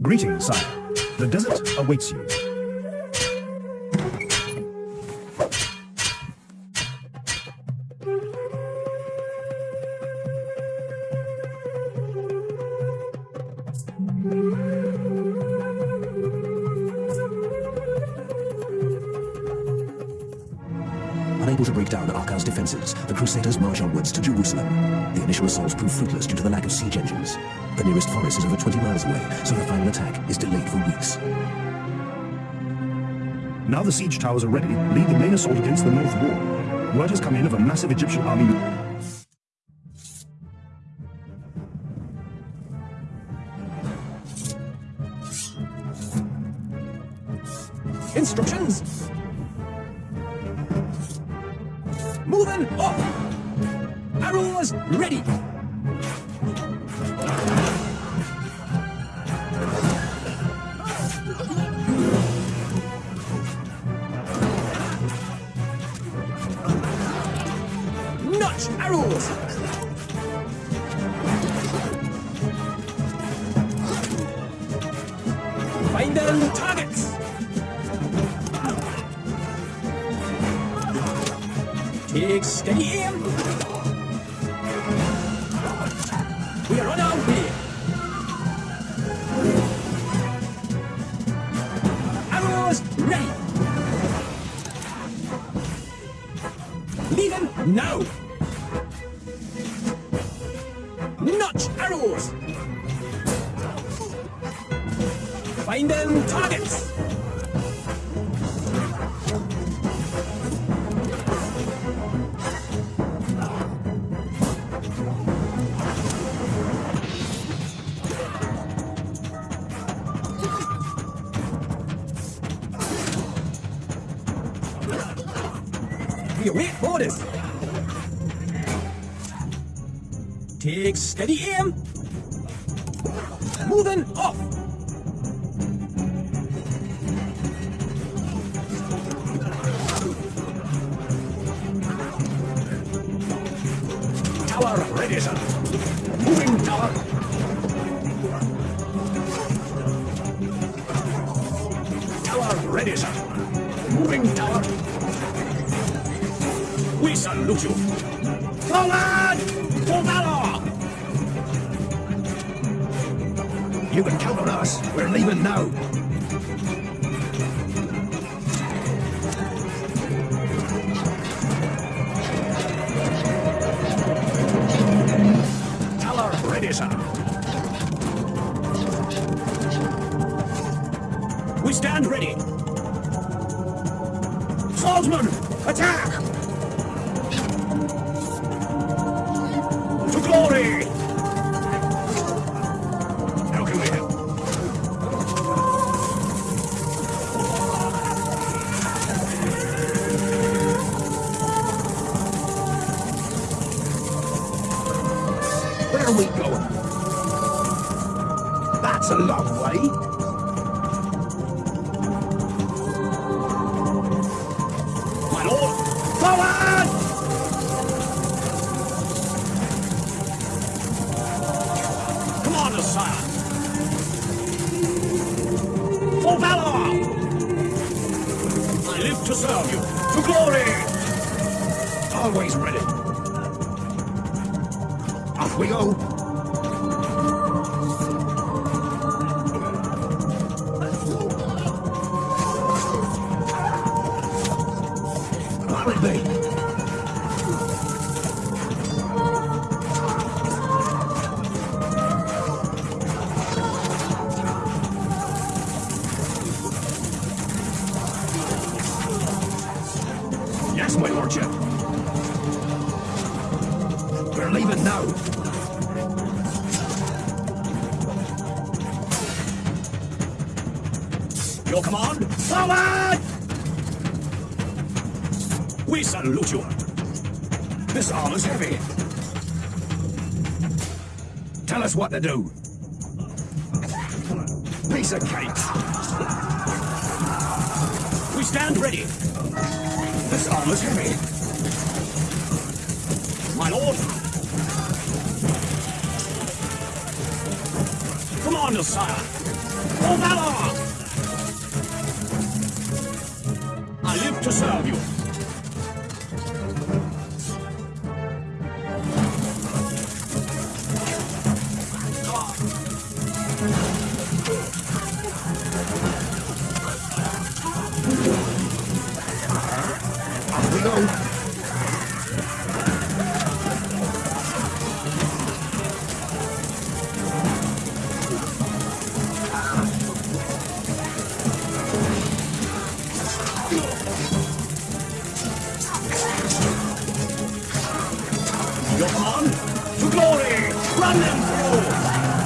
Greetings, sire. The desert awaits you. Unable to break down Arqa's defenses, the Crusaders march onwards to Jerusalem. The initial assaults prove fruitless due to the lack of siege engines. The nearest forest is over 20 miles away, so the final attack is delayed for weeks. Now the siege towers are ready, lead the main assault against the North Wall. Word has come in of a massive Egyptian army Instructions! Moving up! Oh, arrows ready! Notch arrows! Find them targets! Take steady aim. We are on our way. Arrows ready. Leave him now. Notch arrows. Find them targets. Await orders. Take steady aim. Moving off. Tower ready, sir. Moving tower. Tower ready, sir. Moving tower. We salute you. Forward! For valor! You can count on us. We're leaving now. Tower ready, sir. For valor! I live to serve you. To glory! Always ready. Off we go. Be. Yes, my lordship. We're leaving now. Your command, forward! We salute you. This arm is heavy. Tell us what to do. Piece of cake. We stand ready. This armor's heavy. My lord. Come Commander, sire. For valor! I live to serve you. on to glory. Run them through.